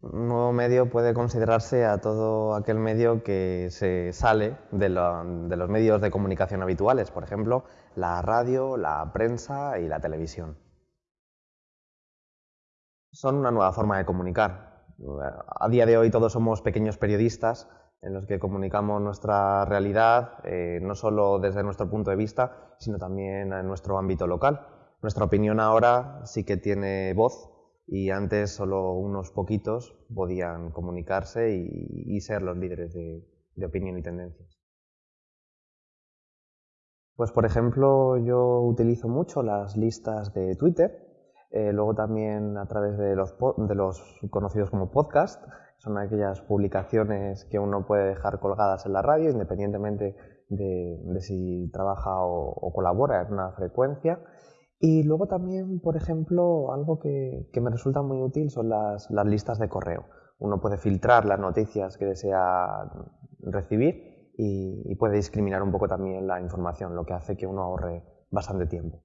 Un nuevo medio puede considerarse a todo aquel medio que se sale de, los medios de comunicación habituales, por ejemplo, la radio, la prensa y la televisión. Son una nueva forma de comunicar. A día de hoy todos somos pequeños periodistas en los que comunicamos nuestra realidad, eh, no solo desde nuestro punto de vista, sino también en nuestro ámbito local. Nuestra opinión ahora sí que tiene voz y antes solo unos poquitos podían comunicarse y, ser los líderes de, opinión y tendencias. Pues por ejemplo yo utilizo mucho las listas de Twitter, eh, luego también a través de los, conocidos como podcast, son aquellas publicaciones que uno puede dejar colgadas en la radio independientemente de, si trabaja o colabora en una frecuencia. Y luego también, por ejemplo, algo que, me resulta muy útil son las, listas de correo. Uno puede filtrar las noticias que desea recibir y puede discriminar un poco también la información, lo que hace que uno ahorre bastante tiempo.